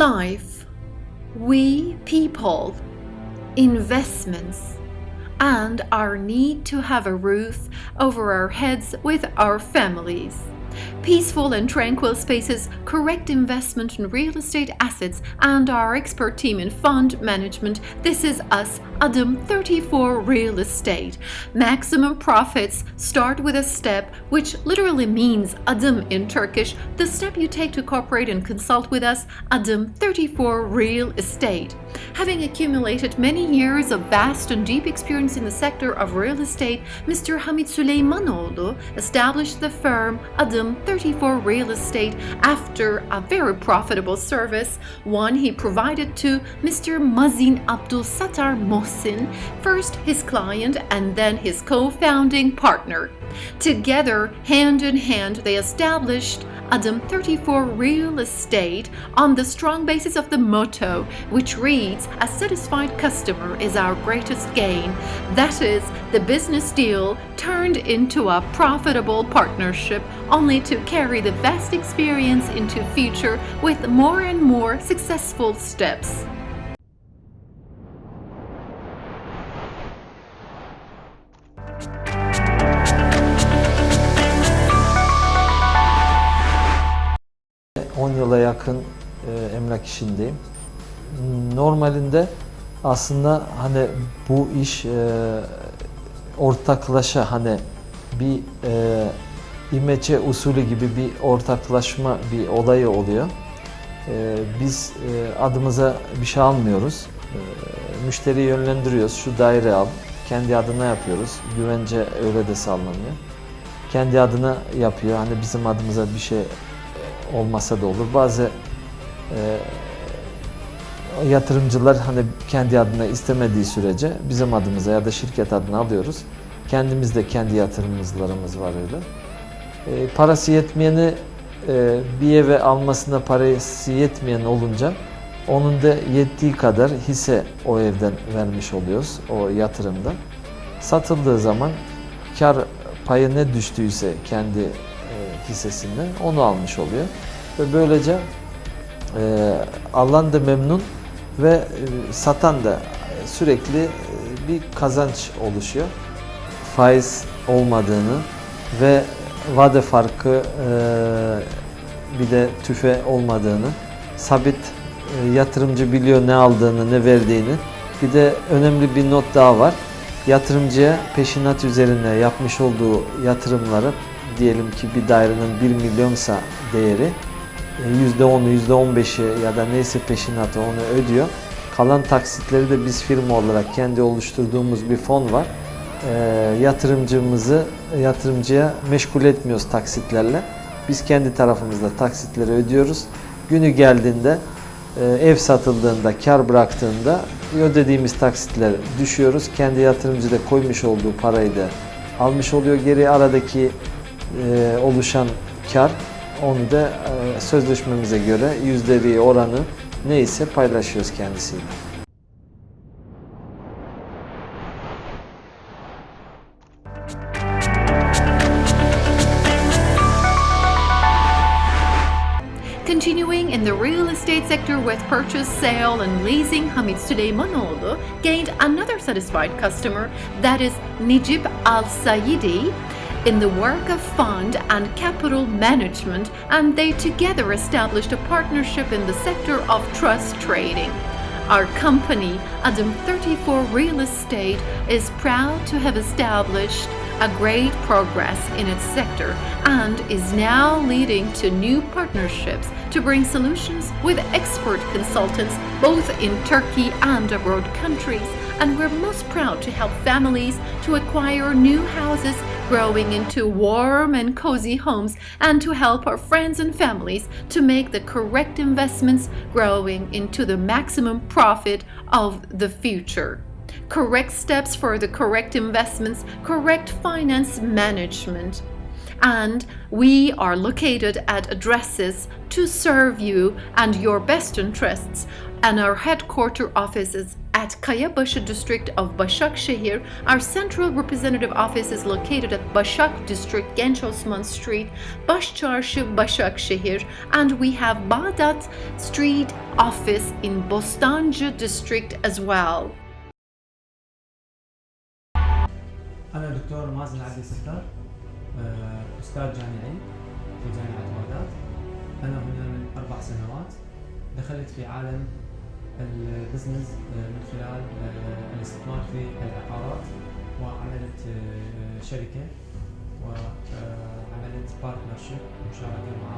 life, we people, investments, and our need to have a roof over our heads with our families. Peaceful and tranquil spaces, correct investment in real estate assets, and our expert team in fund management. This is us, Adam 34 Real Estate. Maximum profits start with a step, which literally means Adam in Turkish, the step you take to cooperate and consult with us, Adam 34 Real Estate. Having accumulated many years of vast and deep experience in the sector of real estate, Mr. Hamid Süleymanoğlu established the firm Adım 34 Real Estate after a very profitable service, one he provided to Mr. Mazin Abdul Sattar Mohsin, first his client and then his co-founding partner. Together, hand in hand, they established Adam 34 Real Estate on the strong basis of the motto, which reads, A satisfied customer is our greatest gain. That is, the business deal turned into a profitable partnership, only to carry the vast experience into future with more and more successful steps. 10 yıla yakın e, emlak işindeyim. Normalinde aslında hani bu iş e, ortaklaşa hani bir e, imece usulü gibi bir ortaklaşma bir olayı oluyor. E, biz e, adımıza bir şey almıyoruz. E, müşteriyi yönlendiriyoruz. Şu daire al. Kendi adına yapıyoruz. Güvence öyle de sağlanıyor. Kendi adına yapıyor. Hani bizim adımıza bir şey olmasa da olur. Bazı e, yatırımcılar hani kendi adına istemediği sürece bizim adımıza ya da şirket adına alıyoruz. Kendimiz de kendi yatırımcılarımız var öyle. E, parası yetmeyeni e, bir eve almasına parası yetmeyen olunca onun da yettiği kadar hisse o evden vermiş oluyoruz o yatırımda. Satıldığı zaman kar payı ne düştüyse kendi hissesinden onu almış oluyor. Ve böylece e, alan da memnun ve e, satan da sürekli e, bir kazanç oluşuyor. Faiz olmadığını ve vade farkı e, bir de tüfe olmadığını, sabit yatırımcı biliyor ne aldığını, ne verdiğini. Bir de önemli bir not daha var. Yatırımcıya peşinat üzerine yapmış olduğu yatırımları diyelim ki bir dairenin 1 milyonsa değeri %10'u, %15'i ya da neyse peşinatı onu ödüyor. Kalan taksitleri de biz firma olarak kendi oluşturduğumuz bir fon var. E, yatırımcımızı yatırımcıya meşgul etmiyoruz taksitlerle. Biz kendi tarafımızda taksitleri ödüyoruz. Günü geldiğinde e, ev satıldığında, kar bıraktığında ödediğimiz taksitler düşüyoruz. Kendi yatırımcı da koymuş olduğu parayı da almış oluyor. Geri aradaki e, oluşan kar onu da e, sözleşmemize göre yüzde oranı neyse paylaşıyoruz kendisiyle. Continuing in the real estate sector with purchase, sale, and leasing, Hamid Süleymanoğlu gained another satisfied customer, that is Najib Al Sayidi, in the work of fund and capital management, and they together established a partnership in the sector of trust trading. Our company, Adam 34 Real Estate, is proud to have established a great progress in its sector and is now leading to new partnerships to bring solutions with expert consultants both in Turkey and abroad countries and we're most proud to help families to acquire new houses growing into warm and cozy homes and to help our friends and families to make the correct investments growing into the maximum profit of the future. Correct steps for the correct investments, correct finance management. and we are located at addresses to serve you and your best interests and our headquarter offices at Kayabaşı district of Başakşehir. Our central representative office is located at Başak district, Genç Osman Street, Başçarşı, Başakşehir, and we have Bağdat Street office in Bostancı district as well. أنا دكتور مازن عبد الستار آه، أستاذ جامعي في جامعة بغداد أنا هنا من أربع سنوات دخلت في عالم البزنس آه، من خلال آه، الاستثمار في العقارات وعملت آه، شركة وعملت بارتنرشيب مشاركة مع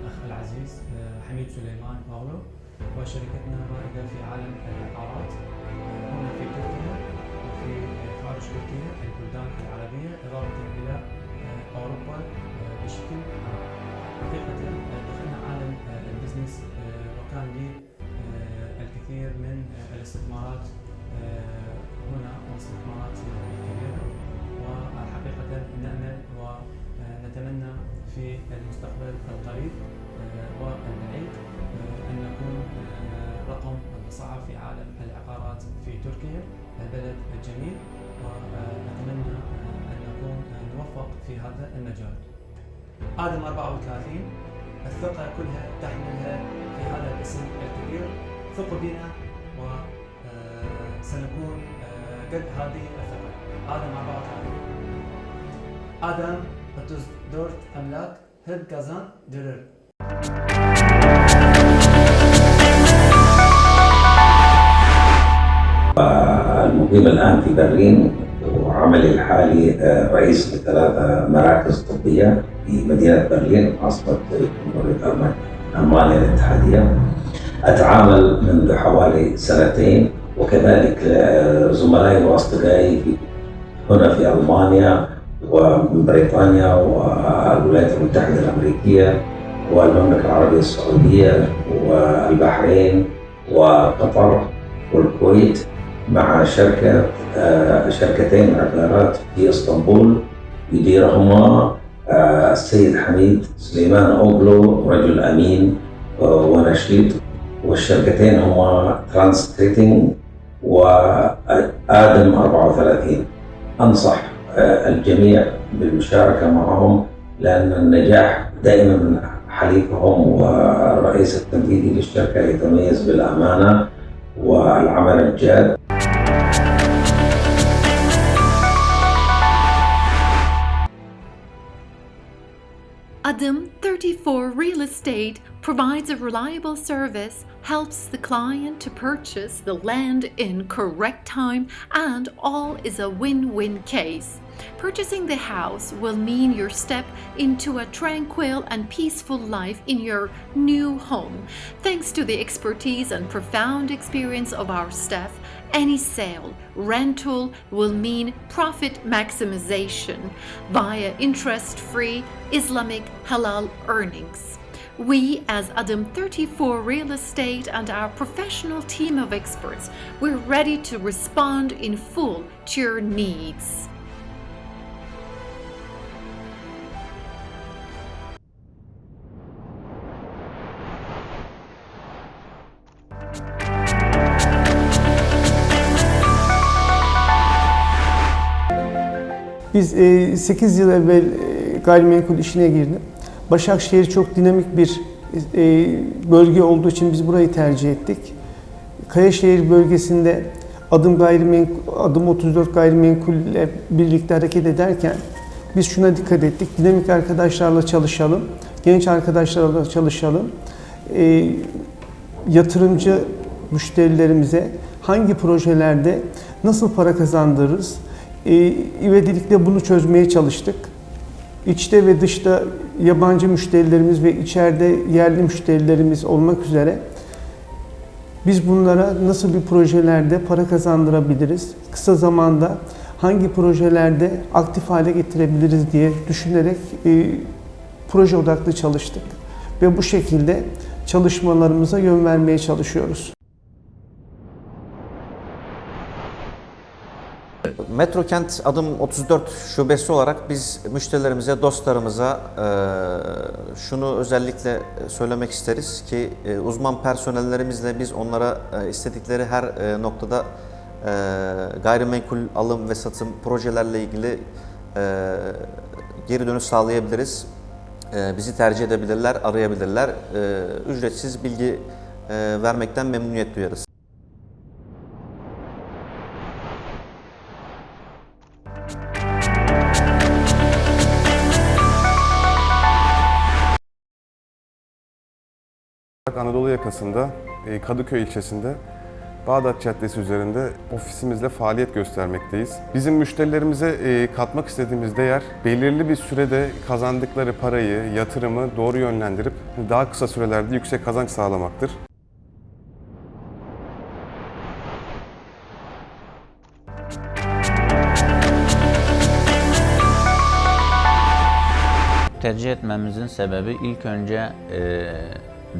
الأخ العزيز حميد سليمان أغلو وشركتنا رائدة في عالم العقارات هنا في تركيا وفي خارج تركيا البلدان العربية إضافة إلى أوروبا بشكل عام. حقيقة دخلنا عالم البزنس وكان لي الكثير من الاستثمارات آه، هنا واستثمارات كبيرة. وحقيقة نأمل ونتمنى في المستقبل القريب آه، والبعيد آه، أن نكون رقم صعب في عالم العقارات في تركيا البلد الجميل. ونتمنى أن نكون نوفق في هذا المجال. آدم 34 الثقة كلها تحملها في هذا الاسم الكبير. ثقوا بنا وسنكون قد هذه الثقة. آدم 34 آدم 34 أملاك hep kazandırır. المقيم الآن في برلين وعملي الحالي آه، رئيس لثلاثة مراكز طبية في مدينة برلين عاصمة جمهورية ألمان- ألمانيا الاتحادية. أتعامل منذ حوالي سنتين وكذلك آه، زملائي وأصدقائي هنا في ألمانيا ومن بريطانيا والولايات المتحدة الأمريكية والمملكة العربية السعودية والبحرين وقطر والكويت مع شركة آه، شركتين عقارات في إسطنبول. يديرهما آه، السيد حميد سليمان أوغلو رجل أمين ونشيط. والشركتين هما ترانس تريتنج وآدم 34 أنصح آه، الجميع بالمشاركة معهم لأن النجاح دائما من حليفهم والرئيس التنفيذي للشركة يتميز بالأمانة والعمل الجاد. Adım 34 Real Estate provides a reliable service, helps the client to purchase the land in correct time, and all is a win-win case. Purchasing the house will mean your step into a tranquil and peaceful life in your new home. Thanks to the expertise and profound experience of our staff, any sale, rental will mean profit maximization via interest free Islamic halal earnings. We, as Adam 34 Real Estate and our professional team of experts, we're ready to respond in full to your needs. Biz e, 8 yıl evvel e, gayrimenkul işine girdim. Başakşehir çok dinamik bir e, bölge olduğu için biz burayı tercih ettik. Kayaşehir bölgesinde adım gayrimenkul, adım 34 gayrimenkul ile birlikte hareket ederken biz şuna dikkat ettik. Dinamik arkadaşlarla çalışalım, genç arkadaşlarla çalışalım. E, yatırımcı müşterilerimize hangi projelerde nasıl para kazandırırız? E, ivedilikle bunu çözmeye çalıştık. İçte ve dışta yabancı müşterilerimiz ve içeride yerli müşterilerimiz olmak üzere biz bunlara nasıl bir projelerde para kazandırabiliriz? Kısa zamanda hangi projelerde aktif hale getirebiliriz diye düşünerek e, proje odaklı çalıştık. Ve bu şekilde çalışmalarımıza yön vermeye çalışıyoruz. Metro Kent Adım 34 şubesi olarak biz müşterilerimize, dostlarımıza e, şunu özellikle söylemek isteriz ki e, uzman personellerimizle biz onlara e, istedikleri her noktada gayrimenkul alım ve satım projelerle ilgili geri dönüş sağlayabiliriz. Bizi tercih edebilirler, arayabilirler. Ücretsiz bilgi vermekten memnuniyet duyarız. Anadolu yakasında e, Kadıköy ilçesinde Bağdat Caddesi üzerinde ofisimizle faaliyet göstermekteyiz. Bizim müşterilerimize e, katmak istediğimiz değer belirli bir sürede kazandıkları parayı, yatırımı doğru yönlendirip daha kısa sürelerde yüksek kazanç sağlamaktır. Tercih etmemizin sebebi ilk önce e,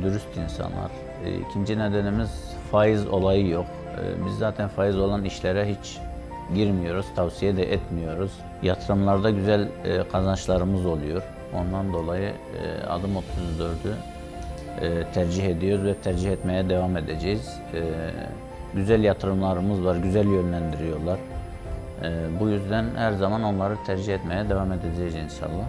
dürüst insanlar. E, ikinci nedenimiz faiz olayı yok. E, biz zaten faiz olan işlere hiç girmiyoruz, tavsiye de etmiyoruz. Yatırımlarda güzel e, kazançlarımız oluyor. Ondan dolayı adım 34'ü e, tercih ediyoruz ve tercih etmeye devam edeceğiz. Güzel yatırımlarımız var, güzel yönlendiriyorlar. Bu yüzden her zaman onları tercih etmeye devam edeceğiz inşallah.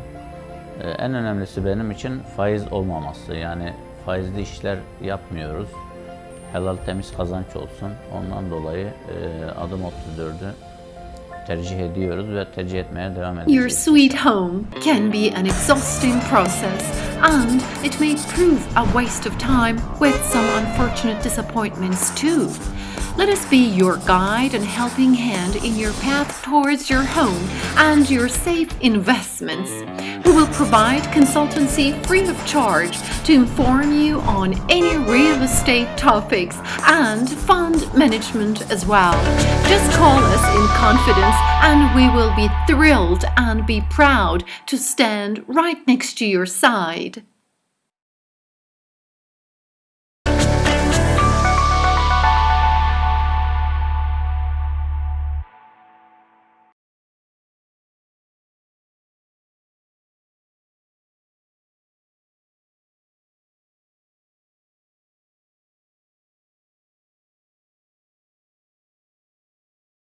En önemlisi benim için faiz olmaması. Yani faizli işler yapmıyoruz. Helal temiz kazanç olsun. Ondan dolayı e, adım 34'ü tercih ediyoruz ve tercih etmeye devam Your edeceğiz. sweet home can be an exhausting process, and it may prove a waste of time with some unfortunate disappointments too. Let us be your guide and helping hand in your path towards your home and your safe investments. We will provide consultancy free of charge to inform you on any real estate topics and fund management as well. Just call us in confidence and we will be thrilled and be proud to stand right next to your side.